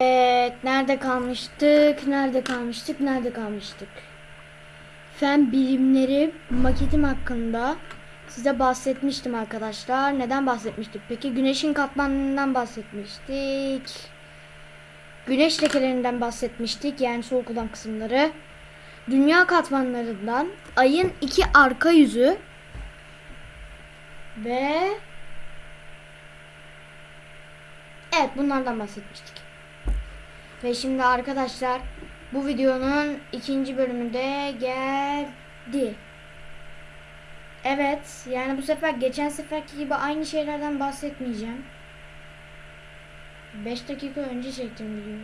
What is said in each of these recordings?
Evet, nerede kalmıştık? Nerede kalmıştık? Nerede kalmıştık? Fen bilimleri maketim hakkında size bahsetmiştim arkadaşlar. Neden bahsetmiştik? Peki güneşin katmanından bahsetmiştik. Güneş lekelerinden bahsetmiştik. Yani soğuk olan kısımları. Dünya katmanlarından, ayın iki arka yüzü ve Evet bunlardan bahsetmiştik. Ve şimdi arkadaşlar bu videonun ikinci bölümünde geldi. Evet yani bu sefer geçen seferki gibi aynı şeylerden bahsetmeyeceğim. 5 dakika önce çektim videoyu.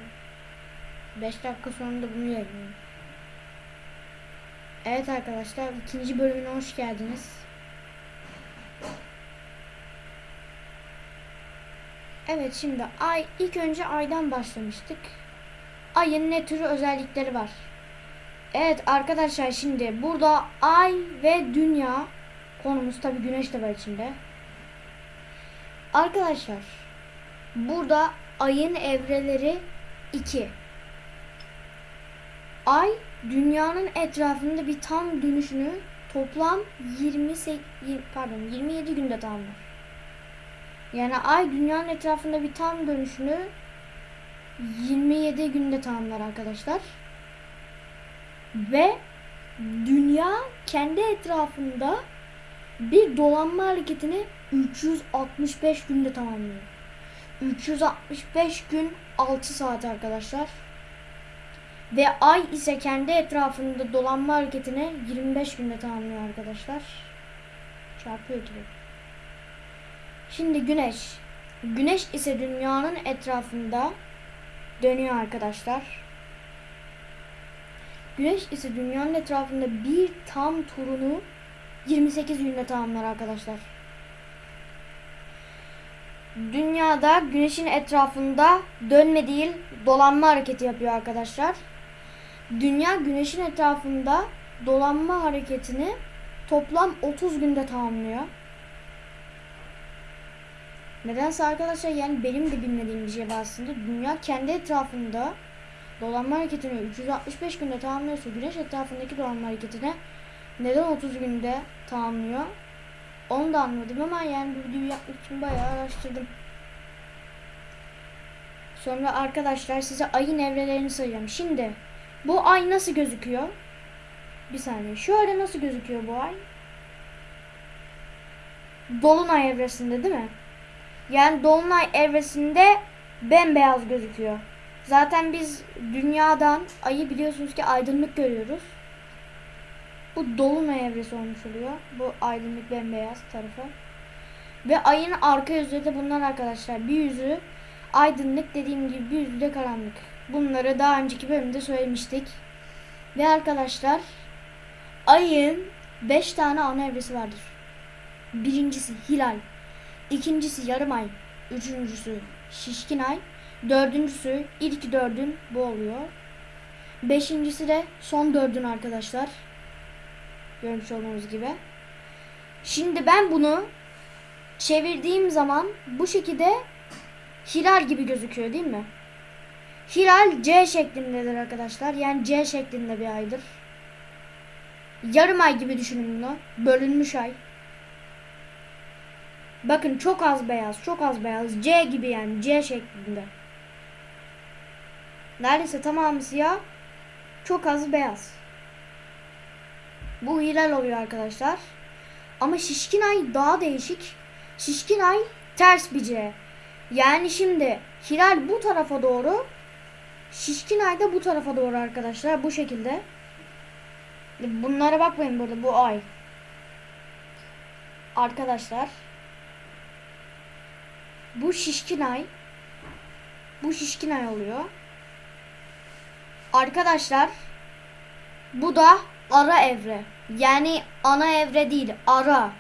5 dakika sonra da bunu yayınlıyorum. Evet arkadaşlar ikinci bölümüne hoş geldiniz. Evet şimdi ay ilk önce aydan başlamıştık. Ayın ne türü özellikleri var? Evet arkadaşlar şimdi burada ay ve dünya konumuz tabi güneş de var içinde. Arkadaşlar burada ayın evreleri 2. Ay dünyanın etrafında bir tam dönüşünü toplam 28 pardon 27 günde tamamlar. Yani ay dünyanın etrafında bir tam dönüşünü 27 günde tamamlar arkadaşlar. Ve dünya kendi etrafında bir dolanma hareketini 365 günde tamamlıyor. 365 gün 6 saat arkadaşlar. Ve ay ise kendi etrafında dolanma hareketini 25 günde tamamlıyor arkadaşlar. Çarpıyor tabii. Şimdi güneş. Güneş ise dünyanın etrafında dönüyor arkadaşlar. Güneş ise dünyanın etrafında bir tam turunu 28 günde tamamlar arkadaşlar. Dünyada güneşin etrafında dönme değil dolanma hareketi yapıyor arkadaşlar. Dünya güneşin etrafında dolanma hareketini toplam 30 günde tamamlıyor. Nedense arkadaşlar yani benim de bilmediğim bir şey var aslında. Dünya kendi etrafında dolanma hareketini 365 günde tamamlıyorsa güneş etrafındaki dolanma hareketini neden 30 günde tamamlıyor? Onu da anladım ama yani bu videoyu yapmak için bayağı araştırdım. Sonra arkadaşlar size ayın evrelerini sayacağım. Şimdi bu ay nasıl gözüküyor? Bir saniye. Şöyle nasıl gözüküyor bu ay? Dolunay evresinde değil mi? Yani dolunay evresinde bembeyaz gözüküyor. Zaten biz dünyadan ayı biliyorsunuz ki aydınlık görüyoruz. Bu dolunay evresi olmuş oluyor. Bu aydınlık bembeyaz tarafı. Ve ayın arka yüzü de bunlar arkadaşlar. Bir yüzü aydınlık dediğim gibi bir yüzü de karanlık. Bunları daha önceki bölümde söylemiştik. Ve arkadaşlar ayın 5 tane ana evresi vardır. Birincisi hilal. İkincisi yarım ay. Üçüncüsü şişkin ay. Dördüncüsü ilk dördün bu oluyor. Beşincisi de son dördün arkadaşlar. Görmüş olduğunuz gibi. Şimdi ben bunu çevirdiğim zaman bu şekilde hilal gibi gözüküyor değil mi? Hilal C şeklindedir arkadaşlar. Yani C şeklinde bir aydır. Yarım ay gibi düşünün bunu. Bölünmüş ay. Bakın çok az beyaz, çok az beyaz. C gibi yani C şeklinde. Neredeyse tamamı siyah. Çok az beyaz. Bu hilal oluyor arkadaşlar. Ama şişkin ay daha değişik. Şişkin ay ters bir C. Yani şimdi hilal bu tarafa doğru. Şişkin ay da bu tarafa doğru arkadaşlar. Bu şekilde. Bunlara bakmayın burada bu ay. Arkadaşlar. Bu şişkin ay. Bu şişkin ay oluyor. Arkadaşlar. Bu da ara evre. Yani ana evre değil. Ara.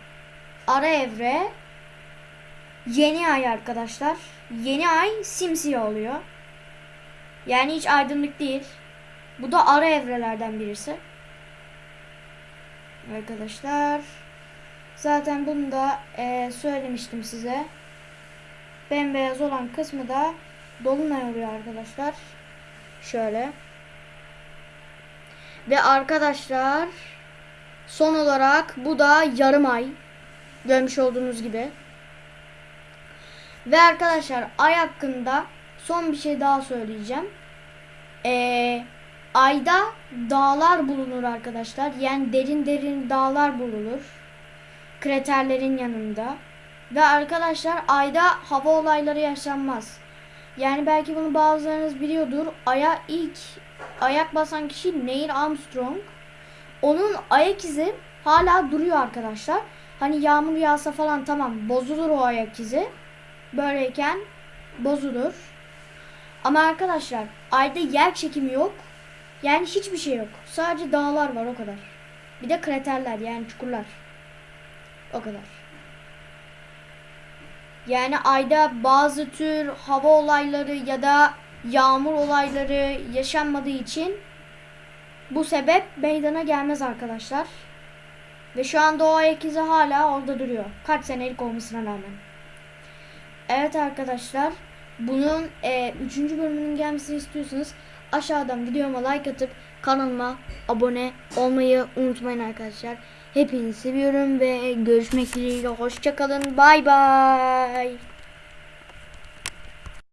Ara evre. Yeni ay arkadaşlar. Yeni ay simsiyah oluyor. Yani hiç aydınlık değil. Bu da ara evrelerden birisi. Arkadaşlar. Zaten bunu da e, söylemiştim size bembeyaz olan kısmı da dolunay oluyor arkadaşlar. Şöyle. Ve arkadaşlar son olarak bu da yarım ay. Görmüş olduğunuz gibi. Ve arkadaşlar ay hakkında son bir şey daha söyleyeceğim. Ee, ayda dağlar bulunur arkadaşlar. Yani derin derin dağlar bulunur. Kraterlerin yanında. Ve arkadaşlar ayda hava olayları yaşanmaz. Yani belki bunu bazılarınız biliyordur. Ay'a ilk ayak basan kişi Neil Armstrong. Onun ayak izi hala duruyor arkadaşlar. Hani yağmur yağsa falan tamam bozulur o ayak izi. Böyleyken bozulur. Ama arkadaşlar ayda yer çekimi yok. Yani hiçbir şey yok. Sadece dağlar var o kadar. Bir de kraterler yani çukurlar. O kadar. Yani ayda bazı tür hava olayları ya da yağmur olayları yaşanmadığı için bu sebep meydana gelmez arkadaşlar. Ve şu anda o ayak hala orada duruyor. Kaç senelik olmasına rağmen. Evet arkadaşlar. Bunun 3. bölümünün gelmesini istiyorsanız aşağıdan videoma like atıp kanalıma abone olmayı unutmayın arkadaşlar. Hepinizi seviyorum ve görüşmek dileğiyle. Hoşçakalın. Bay bay.